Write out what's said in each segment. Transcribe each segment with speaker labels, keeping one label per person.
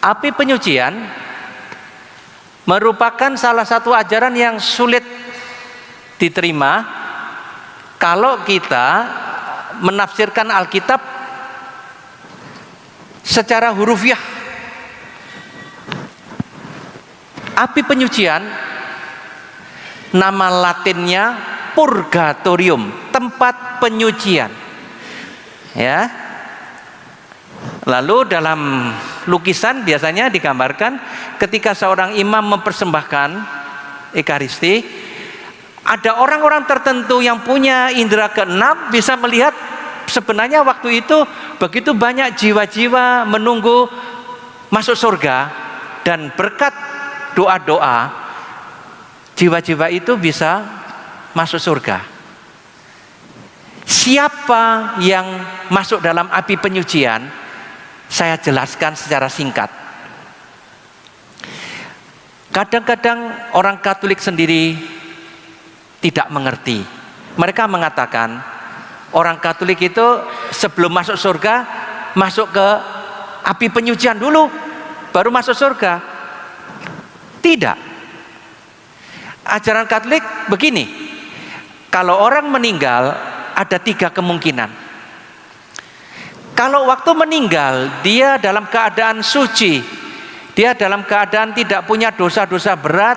Speaker 1: Api penyucian merupakan salah satu ajaran yang sulit diterima kalau kita menafsirkan Alkitab secara hurufiah. Api penyucian nama latinnya purgatorium, tempat penyucian. Ya. Lalu dalam lukisan biasanya digambarkan ketika seorang imam mempersembahkan ekaristi ada orang-orang tertentu yang punya indera keenam bisa melihat sebenarnya waktu itu begitu banyak jiwa-jiwa menunggu masuk surga dan berkat doa-doa jiwa-jiwa itu bisa masuk surga. Siapa yang masuk dalam api penyucian saya jelaskan secara singkat. Kadang-kadang orang Katolik sendiri tidak mengerti. Mereka mengatakan orang Katolik itu sebelum masuk surga masuk ke api penyucian dulu baru masuk surga. Tidak. Ajaran Katolik begini. Kalau orang meninggal ada tiga kemungkinan. Kalau waktu meninggal dia dalam keadaan suci, dia dalam keadaan tidak punya dosa-dosa berat,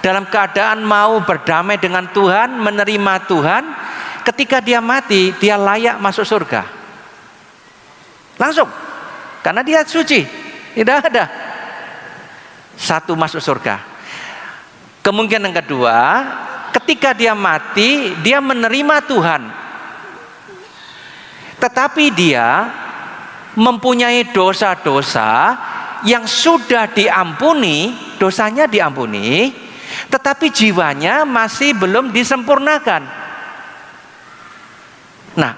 Speaker 1: dalam keadaan mau berdamai dengan Tuhan, menerima Tuhan, ketika dia mati dia layak masuk surga. Langsung. Karena dia suci. Tidak ada. Satu masuk surga. Kemungkinan kedua, ketika dia mati, dia menerima Tuhan, tetapi dia mempunyai dosa-dosa yang sudah diampuni, dosanya diampuni, tetapi jiwanya masih belum disempurnakan. Nah,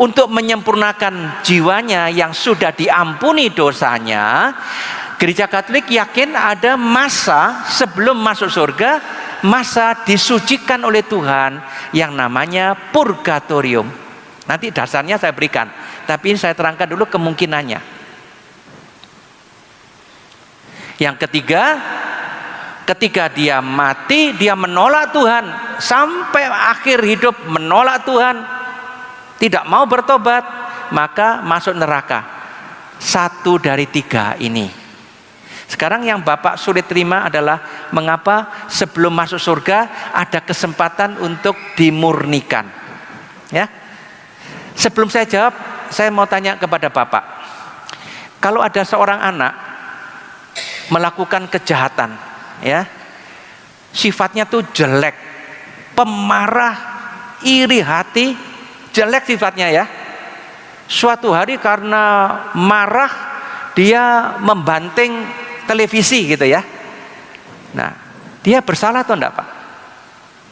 Speaker 1: untuk menyempurnakan jiwanya yang sudah diampuni dosanya, Gereja Katolik yakin ada masa sebelum masuk surga, masa disucikan oleh Tuhan yang namanya purgatorium. Nanti dasarnya saya berikan, tapi saya terangkan dulu kemungkinannya. Yang ketiga, ketika dia mati, dia menolak Tuhan sampai akhir hidup menolak Tuhan, tidak mau bertobat, maka masuk neraka. Satu dari tiga ini. Sekarang yang Bapak sulit terima adalah mengapa sebelum masuk surga ada kesempatan untuk dimurnikan. Ya, Sebelum saya jawab, saya mau tanya kepada Bapak. Kalau ada seorang anak melakukan kejahatan, ya, sifatnya tuh jelek, pemarah, iri hati, jelek sifatnya ya. Suatu hari karena marah dia membanting televisi gitu ya. Nah, dia bersalah atau enggak, Pak?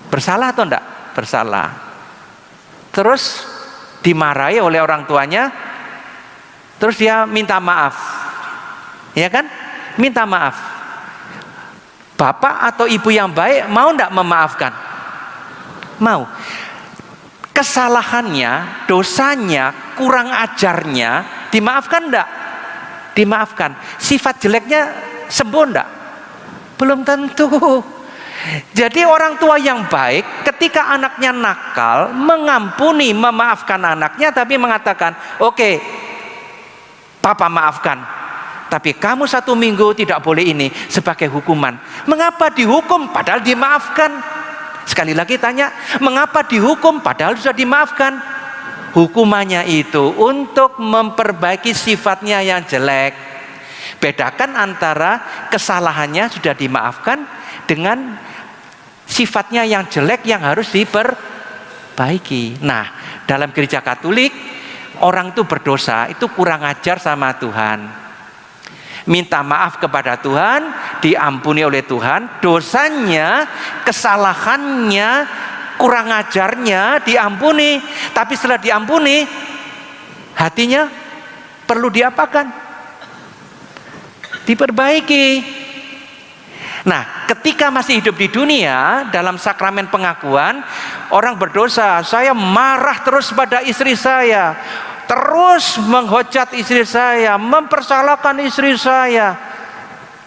Speaker 1: Bersalah atau enggak? Bersalah. Terus dimarahi oleh orang tuanya terus dia minta maaf. Ya kan? Minta maaf. Bapak atau ibu yang baik mau tidak memaafkan? Mau. Kesalahannya dosanya kurang ajarnya dimaafkan tidak dimaafkan. Sifat jeleknya sembuh tidak belum tentu. Jadi orang tua yang baik ketika anaknya nakal mengampuni, memaafkan anaknya tapi mengatakan, "Oke, okay, papa maafkan. Tapi kamu satu minggu tidak boleh ini sebagai hukuman." Mengapa dihukum padahal dimaafkan? Sekali lagi tanya, mengapa dihukum padahal sudah dimaafkan? Hukumannya itu untuk memperbaiki sifatnya yang jelek. Bedakan antara kesalahannya sudah dimaafkan dengan sifatnya yang jelek yang harus diperbaiki. Nah, dalam gereja Katolik orang itu berdosa, itu kurang ajar sama Tuhan. Minta maaf kepada Tuhan, diampuni oleh Tuhan, dosanya, kesalahannya, kurang ajarnya diampuni. Tapi setelah diampuni, hatinya perlu diapakan? Diperbaiki. Nah, ketika masih hidup di dunia dalam sakramen pengakuan, orang berdosa, saya marah terus pada istri saya. terus menghujat istri saya, mempersalahkan istri saya.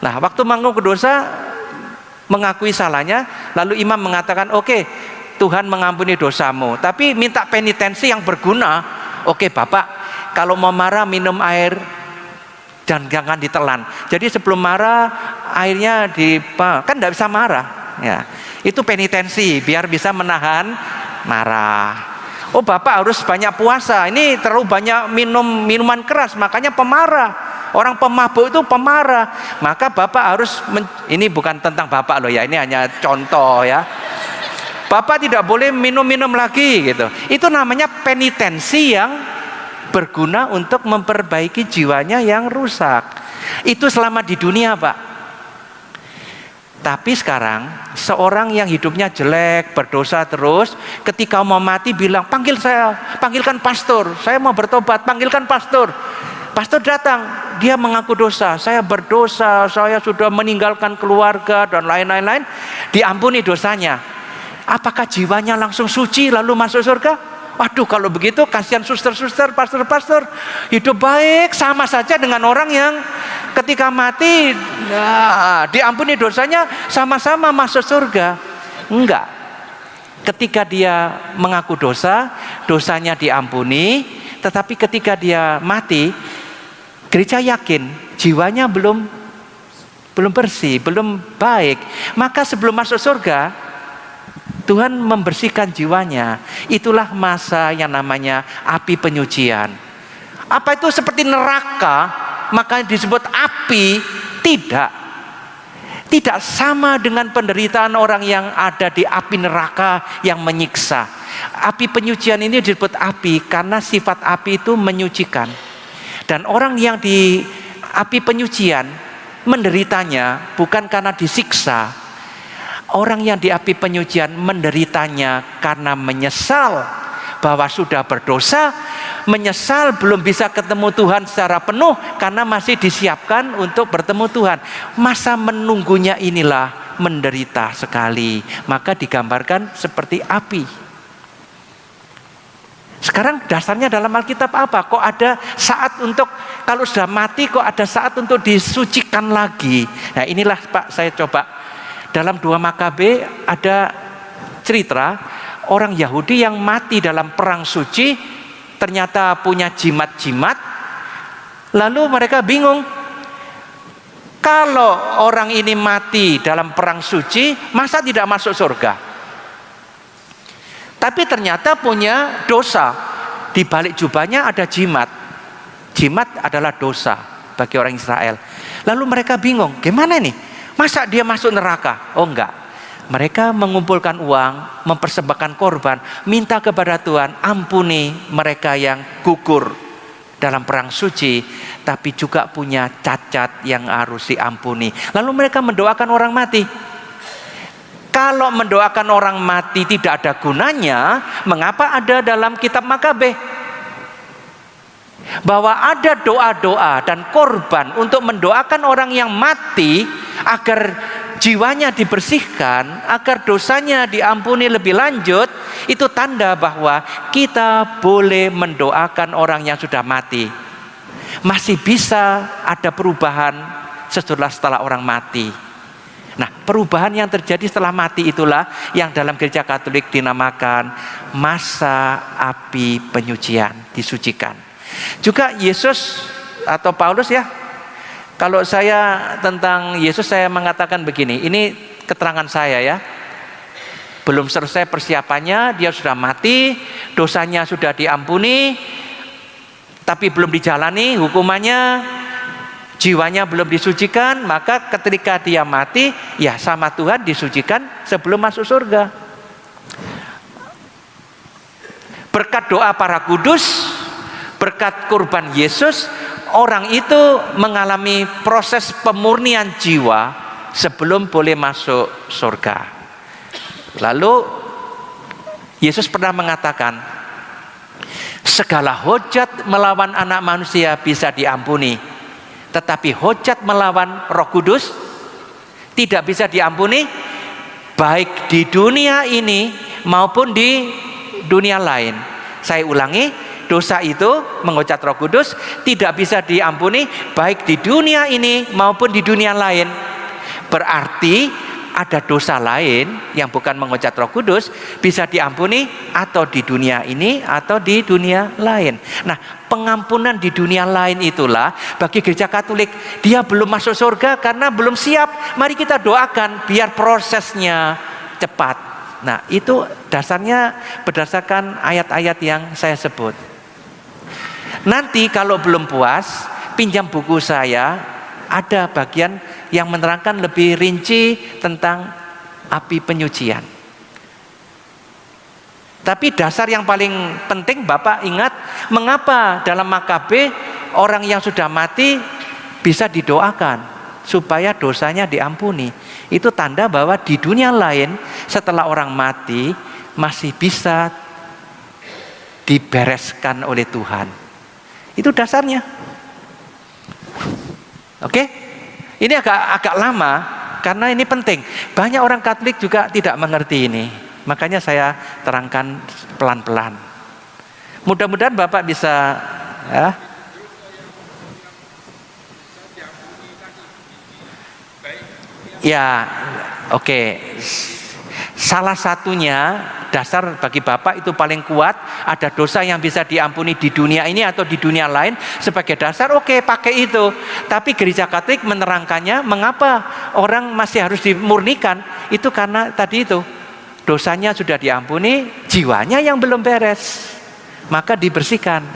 Speaker 1: Nah, waktu mengaku dosa, mengakui salahnya, lalu imam mengatakan, oke, okay, Tuhan mengampuni dosamu, tapi minta penitensi yang berguna. Oke, okay, Bapak, kalau mau marah minum air dan jangan ditelan. Jadi sebelum marah airnya di kan tidak bisa marah. Ya, itu penitensi biar bisa menahan marah. Oh bapak harus banyak puasa. Ini terlalu banyak minum minuman keras, makanya pemarah. Orang pemabuk itu pemarah. Maka bapak harus ini bukan tentang bapak loh ya, ini hanya contoh ya. Bapak tidak boleh minum-minum lagi gitu. Itu namanya penitensi yang berguna untuk memperbaiki jiwanya yang rusak. Itu selama di dunia, Pak. Tapi sekarang seorang yang hidupnya jelek, berdosa terus, ketika mau mati bilang, "Panggil saya, panggilkan pastor, saya mau bertobat, panggilkan pastor." Pastor datang, dia mengaku dosa, saya berdosa, saya sudah meninggalkan keluarga dan lain-lain-lain, diampuni dosanya. Apakah jiwanya langsung suci lalu masuk surga? Waduh kalau begitu kasihan suster-suster, pastor-pastor. Hidup baik sama saja dengan orang yang ketika mati nah, diampuni dosanya sama-sama masuk surga. Enggak. Ketika dia mengaku dosa dosanya diampuni tetapi ketika dia mati gereja yakin jiwanya belum belum bersih, belum baik. Maka sebelum masuk surga, Tuhan membersihkan jiwanya. Itulah masa yang namanya api penyucian. Apa itu seperti neraka? maka disebut api tidak tidak sama dengan penderitaan orang yang ada di api neraka yang menyiksa api penyucian ini disebut api karena sifat api itu menyucikan dan orang yang di api penyucian menderitanya bukan karena disiksa orang yang di api penyucian menderitanya karena menyesal bahwa sudah berdosa menyesal belum bisa ketemu Tuhan secara penuh karena masih disiapkan untuk bertemu Tuhan. Masa menunggunya inilah menderita sekali. Maka digambarkan seperti api. Sekarang dasarnya dalam Alkitab apa? Kok ada saat untuk kalau sudah mati kok ada saat untuk disucikan lagi. Nah, inilah Pak saya coba dalam dua Makabe ada cerita orang Yahudi yang mati dalam perang suci ternyata punya jimat-jimat. Lalu mereka bingung kalau orang ini mati dalam perang suci masa tidak masuk surga? Tapi ternyata punya dosa. Di balik jubahnya ada jimat. Jimat adalah dosa bagi orang Israel. Lalu mereka bingung gimana nih masa dia masuk neraka oh enggak mereka mengumpulkan uang, mempersembahkan korban, minta kepada Tuhan, ampuni mereka yang gugur dalam perang suci, tapi juga punya cacat yang harus diampuni. Lalu mereka mendoakan orang mati. Kalau mendoakan orang mati tidak ada gunanya, mengapa ada dalam kitab Makabe? Bahwa ada doa-doa dan korban untuk mendoakan orang yang mati agar jiwanya dibersihkan, agar dosanya diampuni lebih lanjut, itu tanda bahwa kita boleh mendoakan orang yang sudah mati. Masih bisa ada perubahan setelah setelah orang mati. Nah, perubahan yang terjadi setelah mati itulah yang dalam gereja Katolik dinamakan masa api penyucian, disucikan. Juga Yesus atau Paulus ya kalau saya tentang Yesus saya mengatakan begini, ini keterangan saya ya. Belum selesai persiapannya, dia sudah mati, dosanya sudah diampuni, tapi belum dijalani hukumannya, jiwanya belum disucikan, maka ketika dia mati, ya sama Tuhan disucikan sebelum masuk surga. Berkat doa para kudus, berkat kurban Yesus, orang itu mengalami proses pemurnian jiwa sebelum boleh masuk surga. Lalu Yesus pernah mengatakan, segala hujat melawan anak manusia bisa diampuni, tetapi hujat melawan Roh Kudus tidak bisa diampuni, baik di dunia ini maupun di dunia lain. Saya ulangi, dosa itu mengucap Roh Kudus tidak bisa diampuni baik di dunia ini maupun di dunia lain. Berarti ada dosa lain yang bukan mengucap Roh Kudus bisa diampuni atau di dunia ini atau di dunia lain. Nah, pengampunan di dunia lain itulah bagi gereja Katolik dia belum masuk surga karena belum siap. Mari kita doakan biar prosesnya cepat. Nah, itu dasarnya berdasarkan ayat-ayat yang saya sebut. Nanti kalau belum puas, pinjam buku saya, ada bagian yang menerangkan lebih rinci tentang api penyucian. Tapi dasar yang paling penting Bapak ingat mengapa dalam makabe orang yang sudah mati bisa didoakan supaya dosanya diampuni. Itu tanda bahwa di dunia lain setelah orang mati masih bisa dibereskan oleh Tuhan. Itu dasarnya. Oke? Ini agak agak lama karena ini penting. Banyak orang Katolik juga tidak mengerti ini. Makanya saya terangkan pelan-pelan. Mudah-mudahan Bapak bisa ya, Ya, oke. Okay. Salah satunya dasar bagi Bapak itu paling kuat ada dosa yang bisa diampuni di dunia ini atau di dunia lain sebagai dasar oke okay, pakai itu. Tapi gereja Katolik menerangkannya mengapa orang masih harus dimurnikan? Itu karena tadi itu dosanya sudah diampuni jiwanya yang belum beres maka dibersihkan